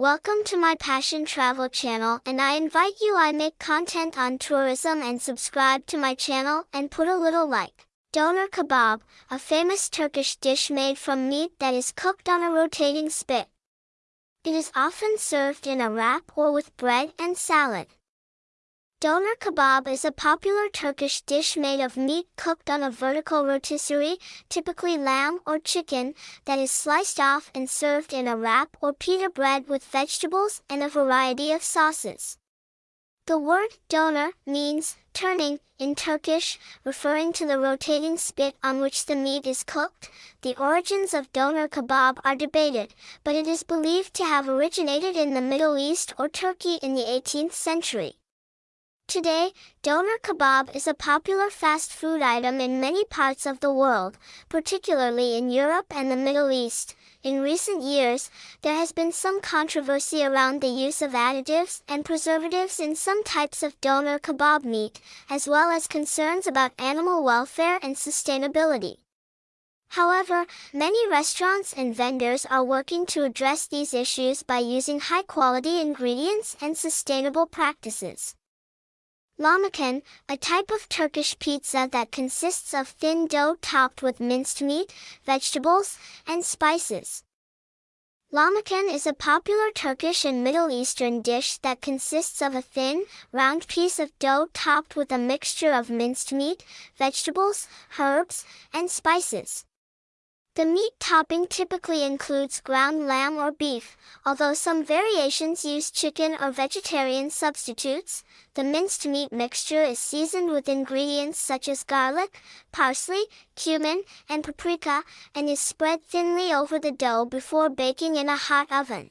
Welcome to my Passion Travel channel and I invite you I make content on tourism and subscribe to my channel and put a little like. Doner kebab, a famous Turkish dish made from meat that is cooked on a rotating spit. It is often served in a wrap or with bread and salad. Doner kebab is a popular Turkish dish made of meat cooked on a vertical rotisserie, typically lamb or chicken, that is sliced off and served in a wrap or pita bread with vegetables and a variety of sauces. The word doner means turning in Turkish, referring to the rotating spit on which the meat is cooked. The origins of doner kebab are debated, but it is believed to have originated in the Middle East or Turkey in the 18th century. Today, doner kebab is a popular fast food item in many parts of the world, particularly in Europe and the Middle East. In recent years, there has been some controversy around the use of additives and preservatives in some types of doner kebab meat, as well as concerns about animal welfare and sustainability. However, many restaurants and vendors are working to address these issues by using high-quality ingredients and sustainable practices. Lahmacun, a type of Turkish pizza that consists of thin dough topped with minced meat, vegetables, and spices. Lahmacun is a popular Turkish and Middle Eastern dish that consists of a thin, round piece of dough topped with a mixture of minced meat, vegetables, herbs, and spices. The meat topping typically includes ground lamb or beef, although some variations use chicken or vegetarian substitutes. The minced meat mixture is seasoned with ingredients such as garlic, parsley, cumin, and paprika, and is spread thinly over the dough before baking in a hot oven.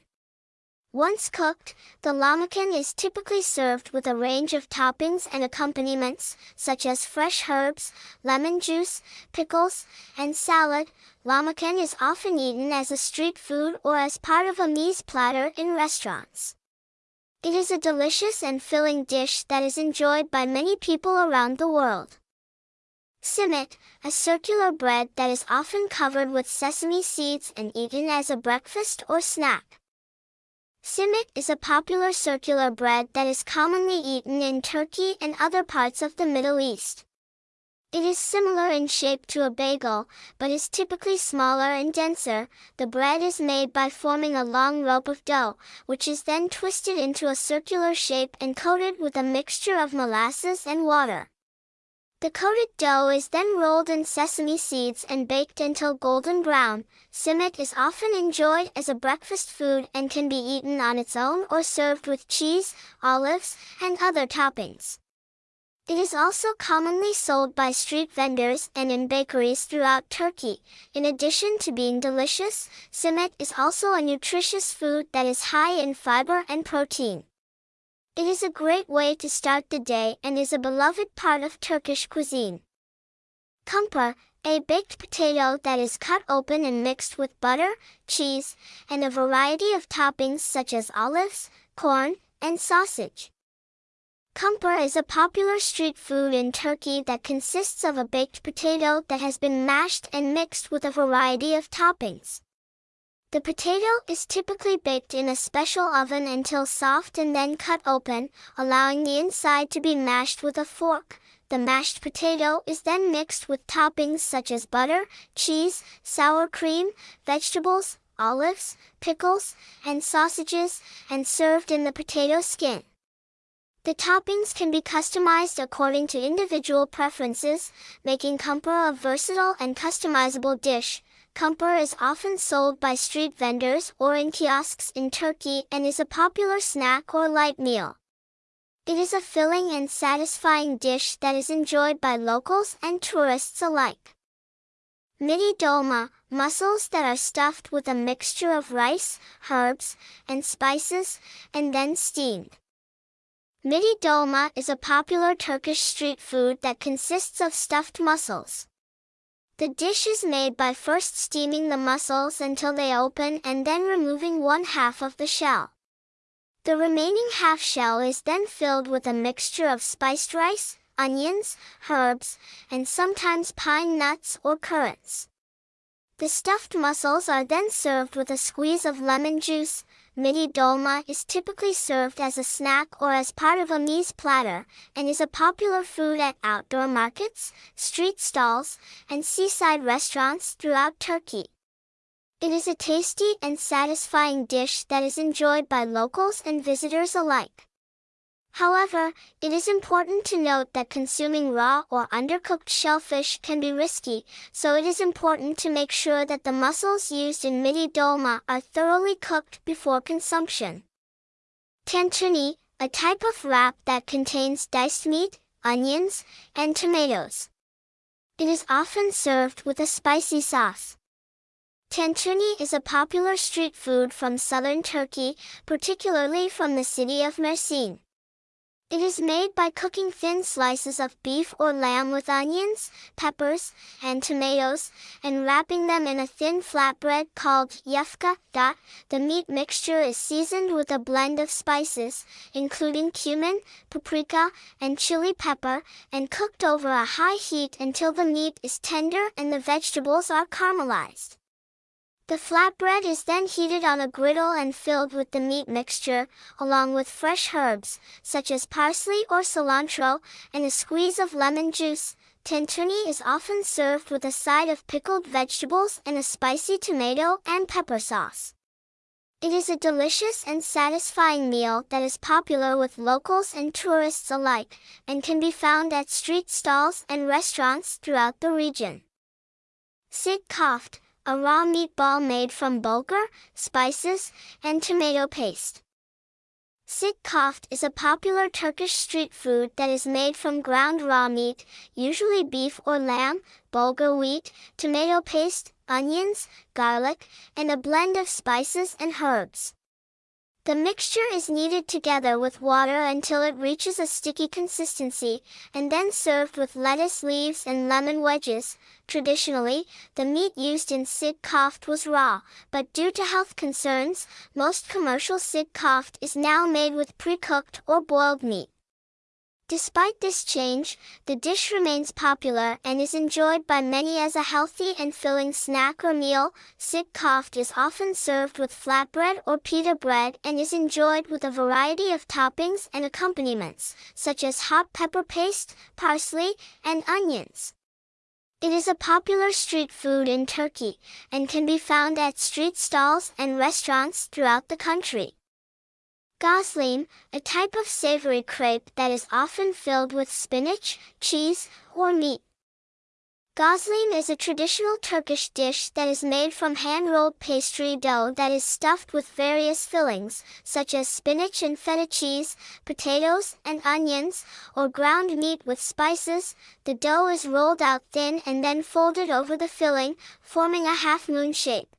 Once cooked, the lahmacun is typically served with a range of toppings and accompaniments, such as fresh herbs, lemon juice, pickles, and salad. Lahmacun is often eaten as a street food or as part of a meze platter in restaurants. It is a delicious and filling dish that is enjoyed by many people around the world. Simit, a circular bread that is often covered with sesame seeds and eaten as a breakfast or snack. Simit is a popular circular bread that is commonly eaten in Turkey and other parts of the Middle East. It is similar in shape to a bagel, but is typically smaller and denser. The bread is made by forming a long rope of dough, which is then twisted into a circular shape and coated with a mixture of molasses and water. The coated dough is then rolled in sesame seeds and baked until golden brown. Simit is often enjoyed as a breakfast food and can be eaten on its own or served with cheese, olives, and other toppings. It is also commonly sold by street vendors and in bakeries throughout Turkey. In addition to being delicious, simit is also a nutritious food that is high in fiber and protein. It is a great way to start the day and is a beloved part of Turkish cuisine. Kumpir, a baked potato that is cut open and mixed with butter, cheese, and a variety of toppings such as olives, corn, and sausage. Kumpir is a popular street food in Turkey that consists of a baked potato that has been mashed and mixed with a variety of toppings. The potato is typically baked in a special oven until soft and then cut open, allowing the inside to be mashed with a fork. The mashed potato is then mixed with toppings such as butter, cheese, sour cream, vegetables, olives, pickles, and sausages, and served in the potato skin. The toppings can be customized according to individual preferences, making kumpir a versatile and customizable dish. Kumpir is often sold by street vendors or in kiosks in Turkey and is a popular snack or light meal. It is a filling and satisfying dish that is enjoyed by locals and tourists alike. Midi dolma, mussels that are stuffed with a mixture of rice, herbs, and spices, and then steamed. Midi dolma is a popular Turkish street food that consists of stuffed mussels. The dish is made by first steaming the mussels until they open and then removing one half of the shell. The remaining half shell is then filled with a mixture of spiced rice, onions, herbs, and sometimes pine nuts or currants. The stuffed mussels are then served with a squeeze of lemon juice, midi dolma is typically served as a snack or as part of a meze platter, and is a popular food at outdoor markets, street stalls, and seaside restaurants throughout Turkey. It is a tasty and satisfying dish that is enjoyed by locals and visitors alike. However, it is important to note that consuming raw or undercooked shellfish can be risky, so it is important to make sure that the mussels used in midi dolma are thoroughly cooked before consumption. Tantuni, a type of wrap that contains diced meat, onions, and tomatoes. It is often served with a spicy sauce. Tantuni is a popular street food from southern Turkey, particularly from the city of Mersin. It is made by cooking thin slices of beef or lamb with onions, peppers, and tomatoes, and wrapping them in a thin flatbread called yufka. The meat mixture is seasoned with a blend of spices, including cumin, paprika, and chili pepper, and cooked over a high heat until the meat is tender and the vegetables are caramelized. The flatbread is then heated on a griddle and filled with the meat mixture, along with fresh herbs, such as parsley or cilantro, and a squeeze of lemon juice. Tantuni is often served with a side of pickled vegetables and a spicy tomato and pepper sauce. It is a delicious and satisfying meal that is popular with locals and tourists alike, and can be found at street stalls and restaurants throughout the region. Sid Koft, a raw meatball made from bulgur, spices, and tomato paste. Sit koft is a popular Turkish street food that is made from ground raw meat, usually beef or lamb, bulgur wheat, tomato paste, onions, garlic, and a blend of spices and herbs. The mixture is kneaded together with water until it reaches a sticky consistency, and then served with lettuce leaves and lemon wedges. Traditionally, the meat used in sid koft was raw, but due to health concerns, most commercial sid koft is now made with pre-cooked or boiled meat. Despite this change, the dish remains popular and is enjoyed by many as a healthy and filling snack or meal. Sid koft is often served with flatbread or pita bread and is enjoyed with a variety of toppings and accompaniments, such as hot pepper paste, parsley, and onions. It is a popular street food in Turkey, and can be found at street stalls and restaurants throughout the country. Goslim, a type of savory crepe that is often filled with spinach, cheese, or meat. Goslim is a traditional Turkish dish that is made from hand-rolled pastry dough that is stuffed with various fillings, such as spinach and feta cheese, potatoes and onions, or ground meat with spices. The dough is rolled out thin and then folded over the filling, forming a half-moon shape.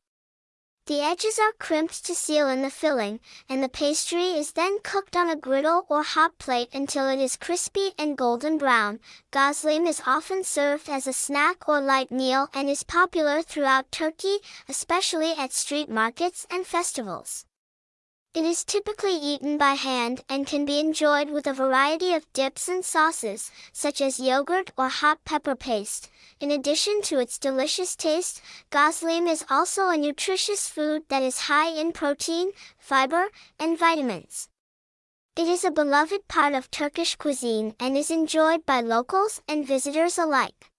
The edges are crimped to seal in the filling, and the pastry is then cooked on a griddle or hot plate until it is crispy and golden brown. Goslim is often served as a snack or light meal and is popular throughout Turkey, especially at street markets and festivals. It is typically eaten by hand and can be enjoyed with a variety of dips and sauces, such as yogurt or hot pepper paste. In addition to its delicious taste, goslim is also a nutritious food that is high in protein, fiber, and vitamins. It is a beloved part of Turkish cuisine and is enjoyed by locals and visitors alike.